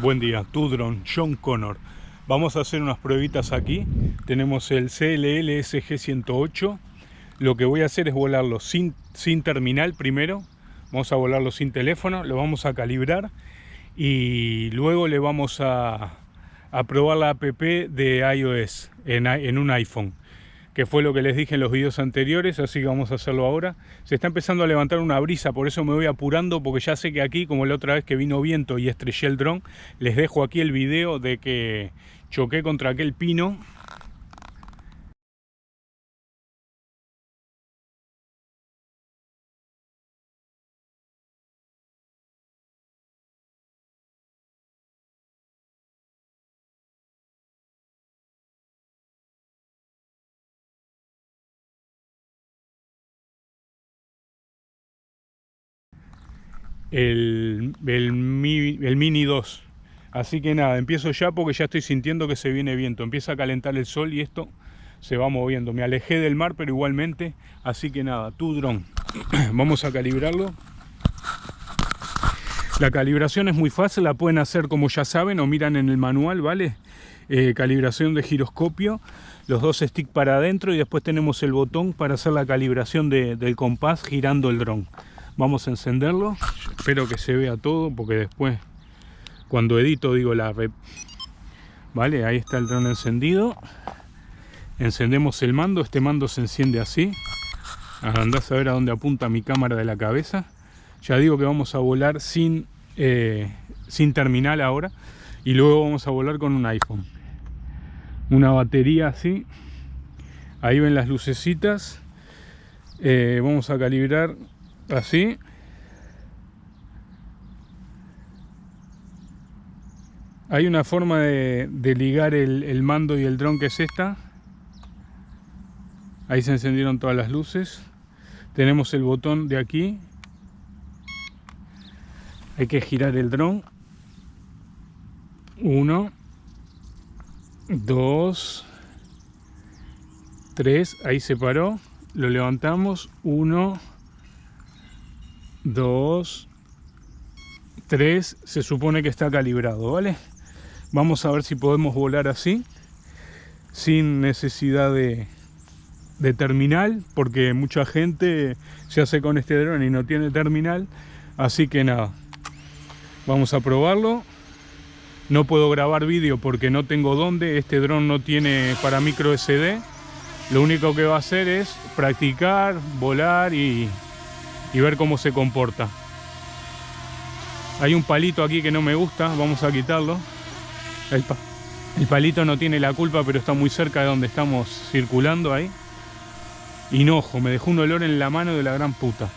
Buen día, Tudron, John Connor. Vamos a hacer unas pruebitas aquí. Tenemos el CLL SG108. Lo que voy a hacer es volarlo sin, sin terminal primero. Vamos a volarlo sin teléfono, lo vamos a calibrar y luego le vamos a, a probar la app de iOS en, en un iPhone que fue lo que les dije en los vídeos anteriores, así que vamos a hacerlo ahora. Se está empezando a levantar una brisa, por eso me voy apurando, porque ya sé que aquí, como la otra vez que vino viento y estrellé el dron, les dejo aquí el video de que choqué contra aquel pino el, el, Mini 2. Así que nada, empiezo ya porque ya estoy sintiendo que se viene viento. Empieza a calentar el sol y esto se va moviendo. Me alejé del mar, pero igualmente. Así que nada, tu dron. Vamos a calibrarlo. La calibración es muy fácil, la pueden hacer como ya saben o miran en el manual, ¿vale? Eh, calibración de giroscopio, los dos sticks para adentro y después tenemos el botón para hacer la calibración del compás girando el dron. Vamos a encenderlo. Espero que se vea todo porque después cuando edito digo la red. Vale, ahí está el dron encendido. Encendemos el mando. Este mando se enciende así. Andás a ver a dónde apunta mi cámara de la cabeza. Ya digo que vamos a volar sin, eh, sin terminal ahora. Y luego vamos a volar con un iPhone. Una batería así. Ahí ven las lucecitas. Eh, vamos a calibrar así hay una forma de, ligar el, mando y el dron que es esta. Ahí se encendieron todas las luces. Tenemos el botón de aquí. Hay que girar el dron. Uno dos tres. Ahí se paró. Lo levantamos. Uno 2, 3, se supone que está calibrado, ¿vale? Vamos a ver si podemos volar así, sin necesidad de, terminal, porque mucha gente se hace con este dron y no tiene terminal, así que nada, vamos a probarlo. No puedo grabar vídeo porque no tengo dónde, este dron no tiene para micro SD. Lo único que va a hacer es practicar, volar y ver cómo se comporta. Hay un palito aquí que no me gusta, vamos a quitarlo. El, palito no tiene la culpa, pero está muy cerca de donde estamos circulando ahí. Hinojo, me dejó un olor en la mano de la gran puta.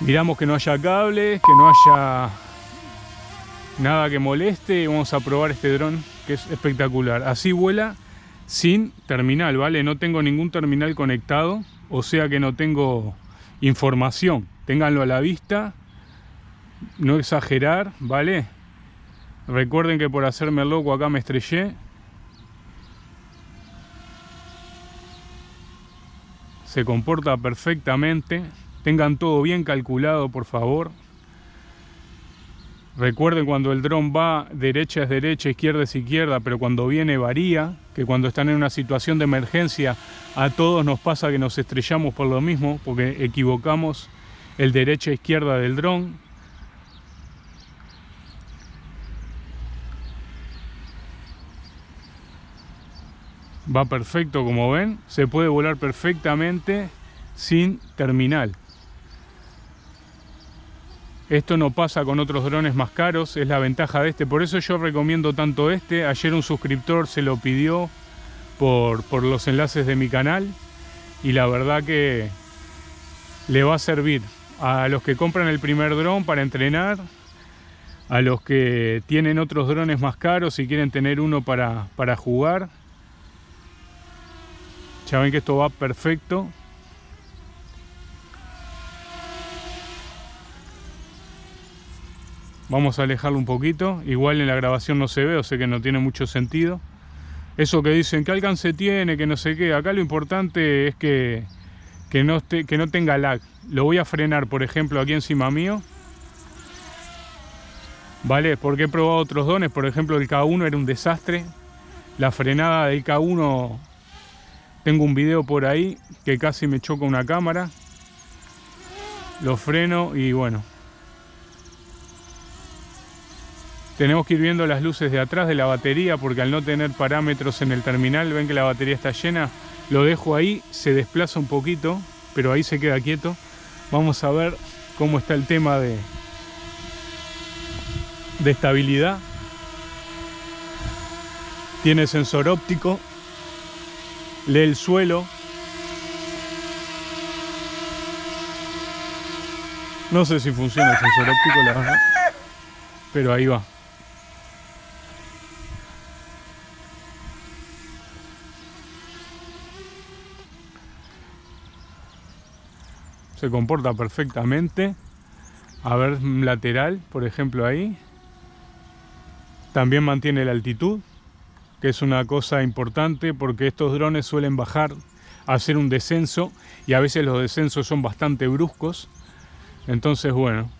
Miramos que no haya cables, que no haya nada que moleste vamos a probar este dron que es espectacular. Así vuela sin terminal, ¿vale? No tengo ningún terminal conectado o sea que no tengo información. Ténganlo a la vista, no exagerar, ¿vale? Recuerden que por hacerme loco acá me estrellé. Se comporta perfectamente. Tengan todo bien calculado, por favor. Recuerden cuando el dron va, derecha es derecha, izquierda es izquierda, pero cuando viene varía, que cuando están en una situación de emergencia a todos nos pasa que nos estrellamos por lo mismo, porque equivocamos el derecha e izquierda del dron. Va perfecto como ven, se puede volar perfectamente sin terminal. Esto no pasa con otros drones más caros, es la ventaja de este. Por eso yo recomiendo tanto este. Ayer un suscriptor se lo pidió por, por los enlaces de mi canal. Y la verdad que le va a servir a los que compran el primer dron para entrenar. A los que tienen otros drones más caros y quieren tener uno para, para jugar. Ya ven que esto va perfecto. Vamos a alejarlo un poquito. Igual en la grabación no se ve, o sea que no tiene mucho sentido. Eso que dicen, ¿qué alcance tiene? Que no sé qué. Acá lo importante es que, que no, que no tenga lag. Lo voy a frenar, por ejemplo, aquí encima mío. ¿Vale? Porque he probado otros dones, por ejemplo el K1 era un desastre. La frenada del K1, tengo un video por ahí que casi me choca una cámara. Lo freno y bueno. Tenemos que ir viendo las luces de atrás de la batería porque al no tener parámetros en el terminal, ven que la batería está llena, lo dejo ahí, se desplaza un poquito, pero ahí se queda quieto. Vamos a ver cómo está el tema de, de estabilidad. Tiene sensor óptico, lee el suelo. No sé si funciona el sensor óptico, la verdad, pero ahí va. se comporta perfectamente. A ver, lateral, por ejemplo, ahí. También mantiene la altitud, que es una cosa importante porque estos drones suelen bajar hacer un descenso y a veces los descensos son bastante bruscos. Entonces, bueno,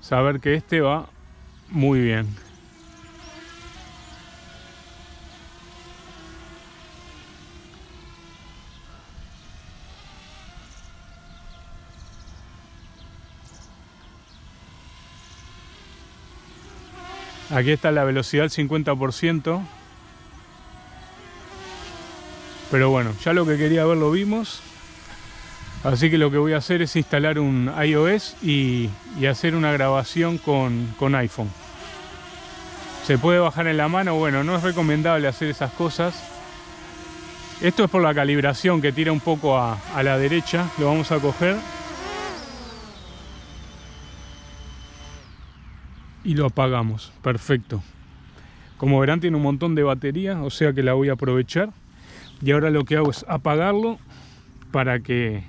saber que este va muy bien. Aquí está la velocidad al 50%. Pero bueno, ya lo que quería ver lo vimos. Así que lo que voy a hacer es instalar un iOS y, hacer una grabación con, iPhone. Se puede bajar en la mano, bueno, no es recomendable hacer esas cosas. Esto es por la calibración que tira un poco a, la derecha. Lo vamos a coger y lo apagamos. Perfecto. Como verán tiene un montón de batería, o sea que la voy a aprovechar. Y ahora lo que hago es apagarlo para que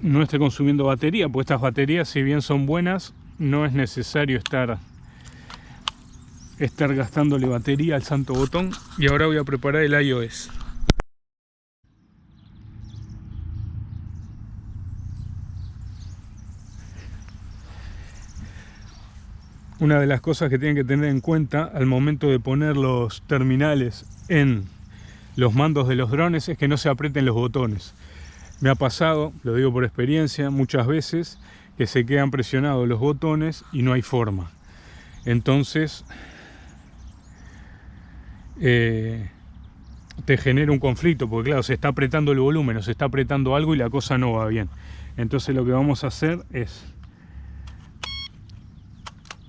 no esté consumiendo batería, pues estas baterías si bien son buenas, no es necesario estar estar gastándole batería al santo botón. Y ahora voy a preparar el iOS. Una de las cosas que tienen que tener en cuenta al momento de poner los terminales en los mandos de los drones es que no se aprieten los botones. Me ha pasado, lo digo por experiencia, muchas veces que se quedan presionados los botones y no hay forma. Entonces eh, te genera un conflicto, porque claro, se está apretando el volumen o se está apretando algo y la cosa no va bien. Entonces lo que vamos a hacer es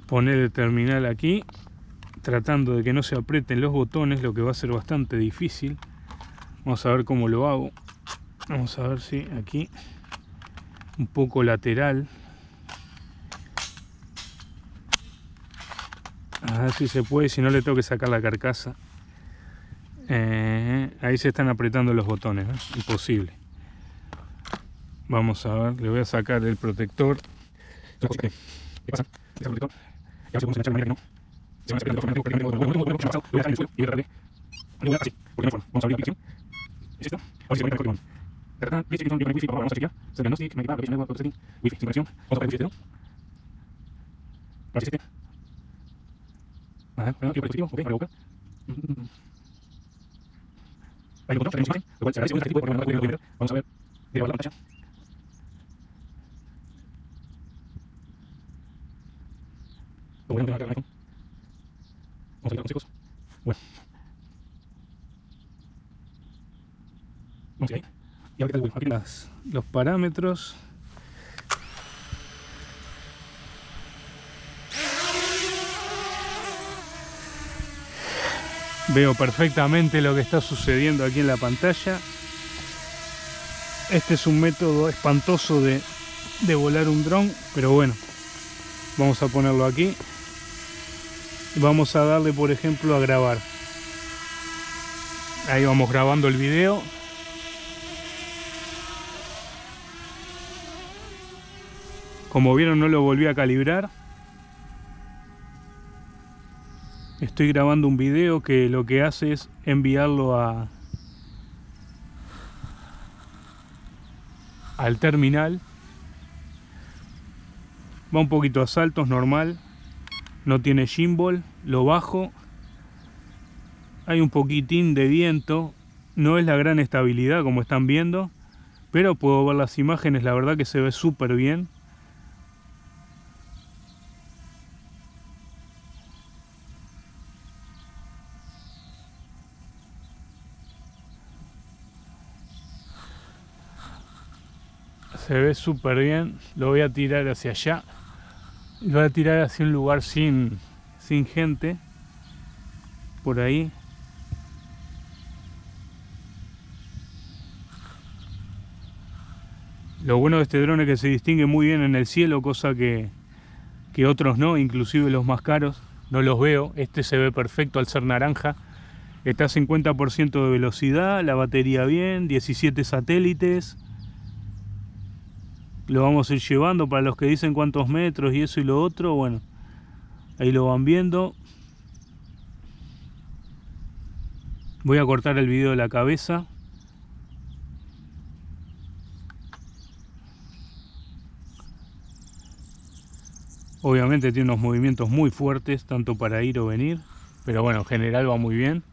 poner el terminal aquí tratando de que no se aprieten los botones lo que va a ser bastante difícil. Vamos a ver cómo lo hago. Vamos a ver si aquí un poco lateral. A ver si se puede si no le tengo que sacar la carcasa. Eh, ahí se están apretando los botones imposible. Vamos a ver le voy a sacar el protector. ¿Qué pasa? ¿Qué puede enganchar de manera que no. Se van a esperar de forma que no. Lo voy a dejar en el suelo y voy a tratar de. Así, porque no forma. Vamos a abrir la aplicación. A Tarjeta, dice que wifi, vamos a chequear. Se diagnostic, me setting, wifi, sin conexión. Vamos a ¿no? A este. Quiero lo este programa, primero. Vamos a ver, la pantalla. Vamos a ver consejos. Bueno. Vamos a ir ahí. Y ahora las, los parámetros. Veo perfectamente lo que está sucediendo aquí en la pantalla. Este es un método espantoso de, de volar un dron, pero bueno, vamos a ponerlo aquí vamos a darle por ejemplo a grabar. Ahí vamos grabando el video. Como vieron no lo volví a calibrar. Estoy grabando un video que lo que hace es enviarlo a al terminal. Va un poquito a saltos normal. No tiene gimbal. Lo bajo. Hay un poquitín de viento. No es la gran estabilidad como están viendo. Pero puedo ver las imágenes. La verdad que se ve súper bien. se ve súper bien lo voy a tirar hacia allá lo voy a tirar hacia un lugar sin sin gente por ahí. Lo bueno de este drone es que se distingue muy bien en el cielo cosa que, que otros no inclusive los más caros. No los veo. Este se ve perfecto al ser naranja. Está a 50% de velocidad la batería bien 17 satélites lo vamos a ir llevando para los que dicen cuántos metros y eso y lo otro, bueno, ahí lo van viendo. Voy a cortar el video de la cabeza. Obviamente tiene unos movimientos muy fuertes, tanto para ir o venir, pero bueno, en general va muy bien.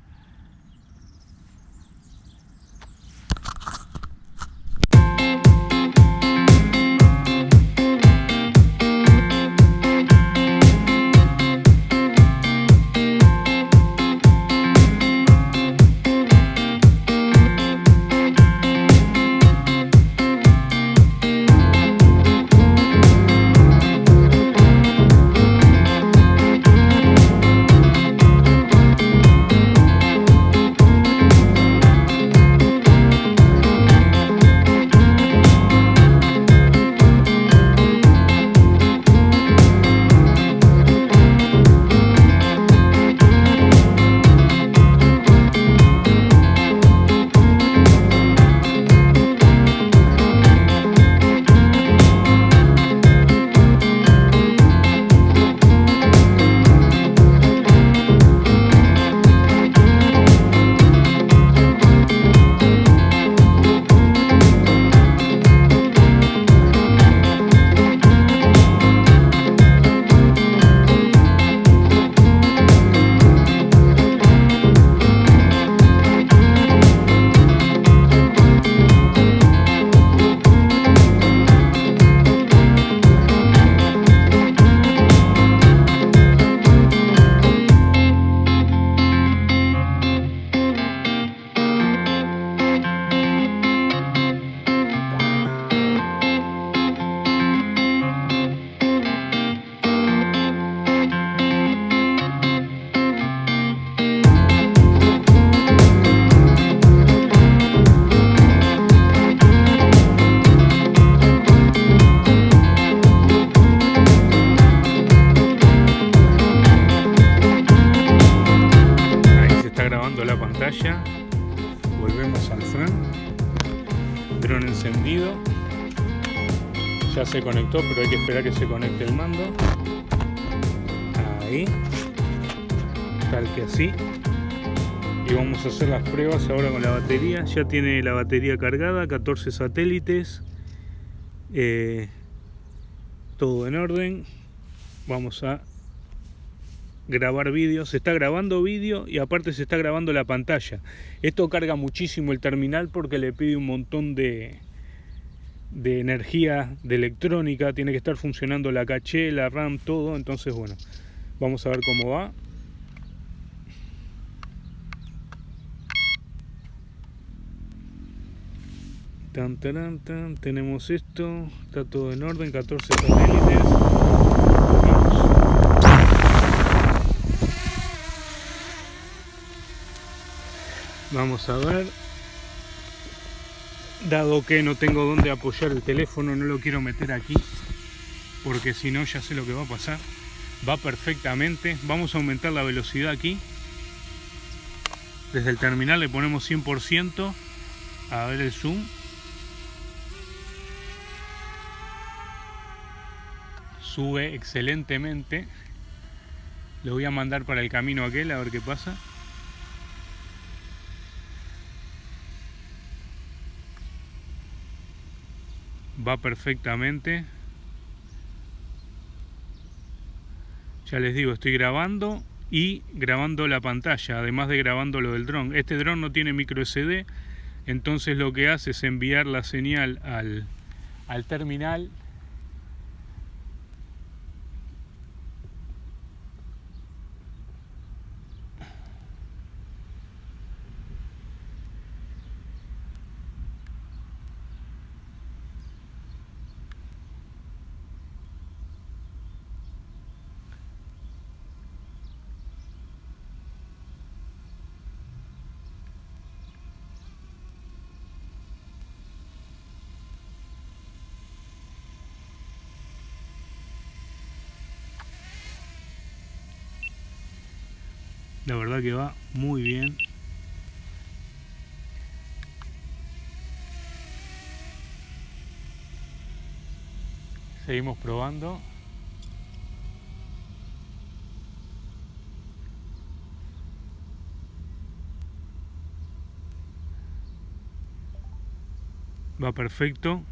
Se conectó pero hay que esperar que se conecte el mando. Ahí. Tal que así. Y vamos a hacer las pruebas ahora con la batería. Ya tiene la batería cargada 14 satélites. Eh, todo en orden. Vamos a grabar vídeo, se está grabando vídeo y aparte se está grabando la pantalla. Esto carga muchísimo el terminal porque le pide un montón de, de energía de electrónica, tiene que estar funcionando la caché, la RAM, todo, entonces bueno, vamos a ver cómo va. Tan, tan, tan, tenemos esto, está todo en orden, 14 satélites. Vamos a ver. Dado que no tengo dónde apoyar el teléfono, no lo quiero meter aquí. Porque si no, ya sé lo que va a pasar. Va perfectamente. Vamos a aumentar la velocidad aquí. Desde el terminal le ponemos 100%. A ver el zoom. Sube excelentemente. Lo voy a mandar para el camino aquel a ver qué pasa. Va perfectamente. Ya les digo, estoy grabando y grabando la pantalla, además de grabando lo del dron. Este dron no tiene micro SD, entonces lo que hace es enviar la señal al, al terminal La verdad que va muy bien. Seguimos probando. Va perfecto.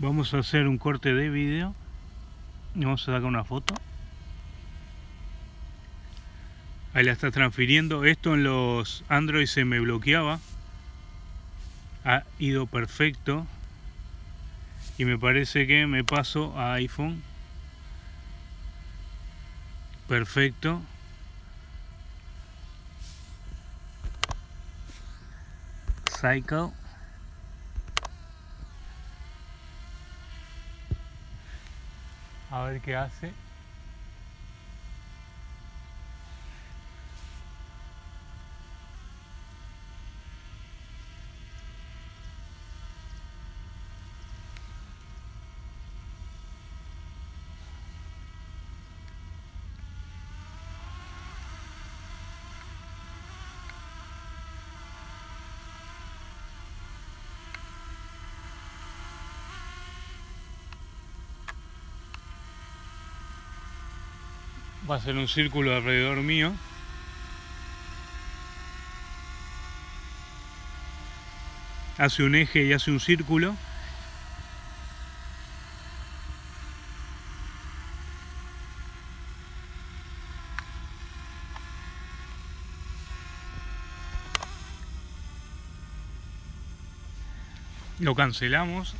Vamos a hacer un corte de video. Y vamos a sacar una foto. Ahí la está transfiriendo. Esto en los Android se me bloqueaba. Ha ido perfecto. Y me parece que me paso a iPhone. Perfecto. Cycle. Ver qué hace. Va a ser un círculo alrededor mío. Hace un eje y hace un círculo. Lo cancelamos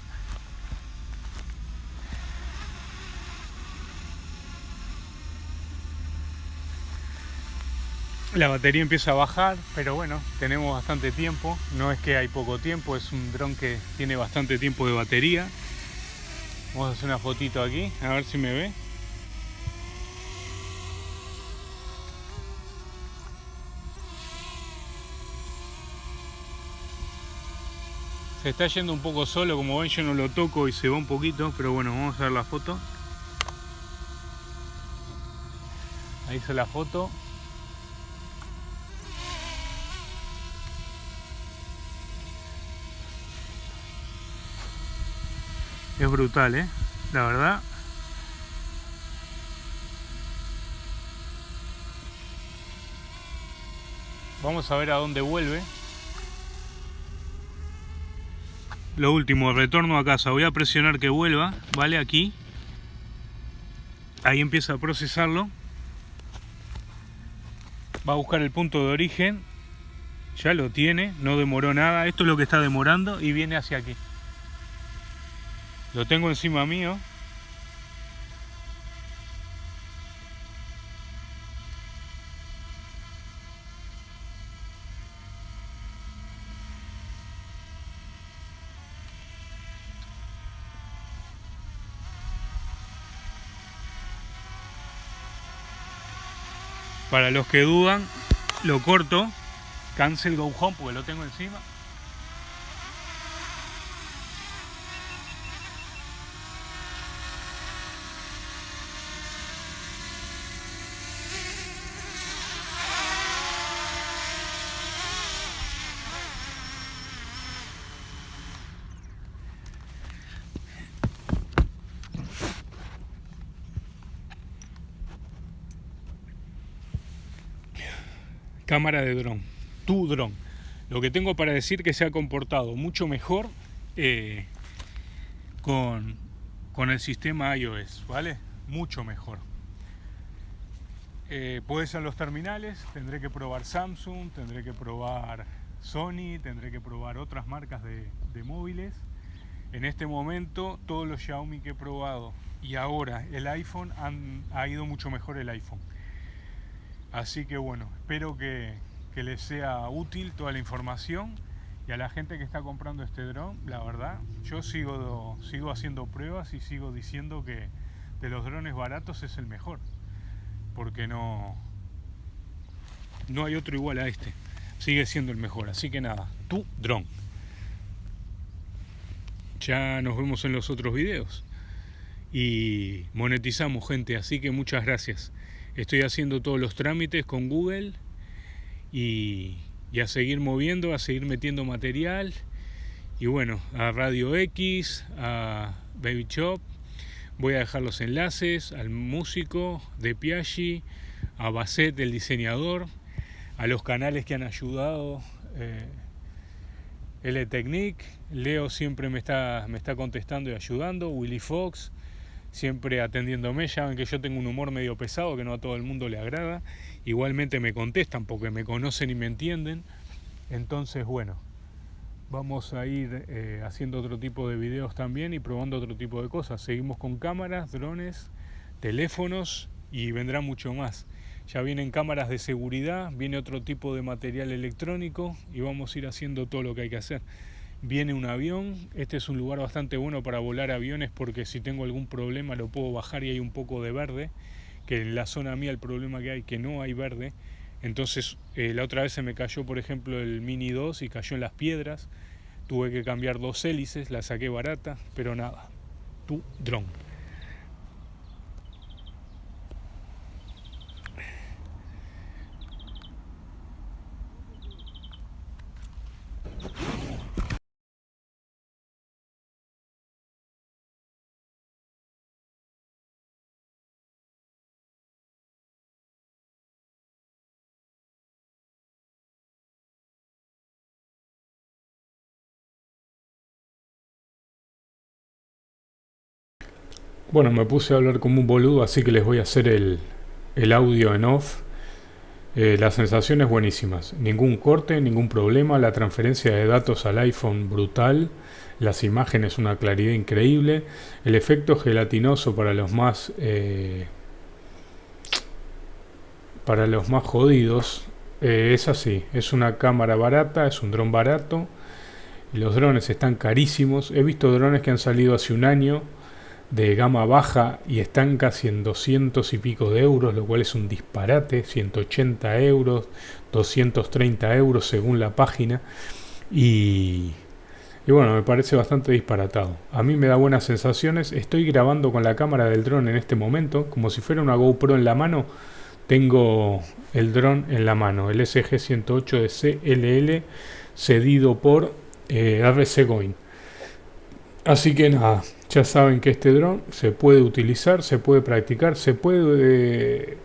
La batería empieza a bajar, pero bueno, tenemos bastante tiempo. No es que hay poco tiempo, es un dron que tiene bastante tiempo de batería. Vamos a hacer una fotito aquí, a ver si me ve. Se está yendo un poco solo, como ven yo no lo toco y se va un poquito, pero bueno, vamos a ver la foto. Ahí hice la foto. Es brutal, ¿eh? La verdad. Vamos a ver a dónde vuelve. Lo último, retorno a casa. Voy a presionar que vuelva, ¿vale? Aquí. Ahí empieza a procesarlo. Va a buscar el punto de origen. Ya lo tiene, no demoró nada. Esto es lo que está demorando y viene hacia aquí. Lo tengo encima mío. Para los que dudan, lo corto, cancel go home porque lo tengo encima. Cámara de dron, tu dron. Lo que tengo para decir que se ha comportado mucho mejor eh, con, con, el sistema iOS, ¿vale? Mucho mejor. Eh, puede ser los terminales, tendré que probar Samsung, tendré que probar Sony, tendré que probar otras marcas de, móviles. En este momento todos los Xiaomi que he probado y ahora el iPhone han, ha ido mucho mejor el iPhone. Así que bueno, espero que, les sea útil toda la información y a la gente que está comprando este dron, la verdad, yo sigo, sigo haciendo pruebas y sigo diciendo que de los drones baratos es el mejor, porque no, no hay otro igual a este, sigue siendo el mejor, así que nada, tu dron. Ya nos vemos en los otros videos y monetizamos gente, así que muchas gracias. Estoy haciendo todos los trámites con Google y, a seguir moviendo, a seguir metiendo material. Y bueno, a Radio X, a Baby Shop. Voy a dejar los enlaces al músico de Piaggi, a Basset, el diseñador, a los canales que han ayudado. Eh, L Technique, Leo siempre me está, me está contestando y ayudando, Willy Fox, siempre atendiéndome. Ya ven que yo tengo un humor medio pesado que no a todo el mundo le agrada. Igualmente me contestan porque me conocen y me entienden. Entonces, bueno, vamos a ir eh, haciendo otro tipo de videos también y probando otro tipo de cosas. Seguimos con cámaras, drones, teléfonos y vendrá mucho más. Ya vienen cámaras de seguridad, viene otro tipo de material electrónico y vamos a ir haciendo todo lo que hay que hacer viene un avión. Este es un lugar bastante bueno para volar aviones porque si tengo algún problema lo puedo bajar y hay un poco de verde, que en la zona mía el problema que hay que no hay verde. Entonces eh, la otra vez se me cayó por ejemplo el Mini 2 y cayó en las piedras. Tuve que cambiar dos hélices, la saqué barata, pero nada, tu dron. Bueno, me puse a hablar como un boludo, así que les voy a hacer el, audio en off. Eh, las sensaciones buenísimas, ningún corte, ningún problema, la transferencia de datos al iPhone brutal, las imágenes una claridad increíble, el efecto gelatinoso para los más eh, para los más jodidos eh, es así, es una cámara barata, es un dron barato, los drones están carísimos, he visto drones que han salido hace un año de gama baja y están casi en 200 y pico de euros, lo cual es un disparate, 180 euros, 230 euros según la página. Y, bueno, me parece bastante disparatado. A mí me da buenas sensaciones. Estoy grabando con la cámara del dron en este momento, como si fuera una GoPro en la mano. Tengo el dron en la mano, el SG-108 de CLL, cedido por eh, RC Goin. Así que nada, ya saben que este dron se puede utilizar, se puede practicar, se puede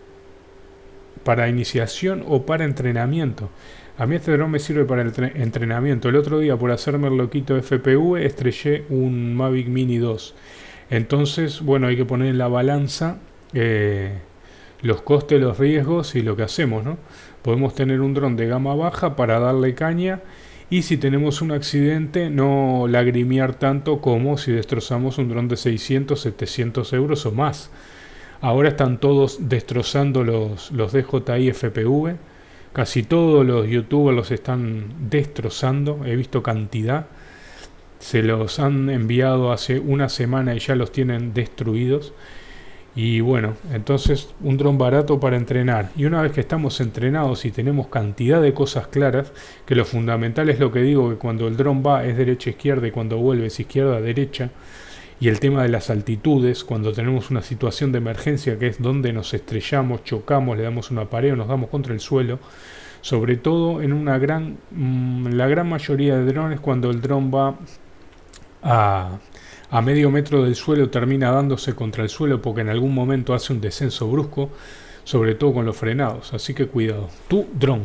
para iniciación o para entrenamiento. A mí este dron me sirve para el entrenamiento. El otro día, por hacerme el loquito FPV, estrellé un Mavic Mini 2. Entonces, bueno, hay que poner en la balanza eh, los costes, los riesgos y lo que hacemos, ¿no? Podemos tener un dron de gama baja para darle caña y si tenemos un accidente no lagrimear tanto como si destrozamos un dron de 600, 700 euros o más. Ahora están todos destrozando los, los DJI FPV Casi todos los youtubers los están destrozando, he visto cantidad. Se los han enviado hace una semana y ya los tienen destruidos. Y bueno, entonces un dron barato para entrenar. Y una vez que estamos entrenados y tenemos cantidad de cosas claras, que lo fundamental es lo que digo, que cuando el dron va es derecha-izquierda y cuando vuelve es izquierda-derecha, y el tema de las altitudes, cuando tenemos una situación de emergencia que es donde nos estrellamos, chocamos, le damos una pared o nos damos contra el suelo, sobre todo en una gran, mm, la gran mayoría de drones cuando el dron va a, a medio metro del suelo termina dándose contra el suelo porque en algún momento hace un descenso brusco, sobre todo con los frenados, así que cuidado. Tu dron.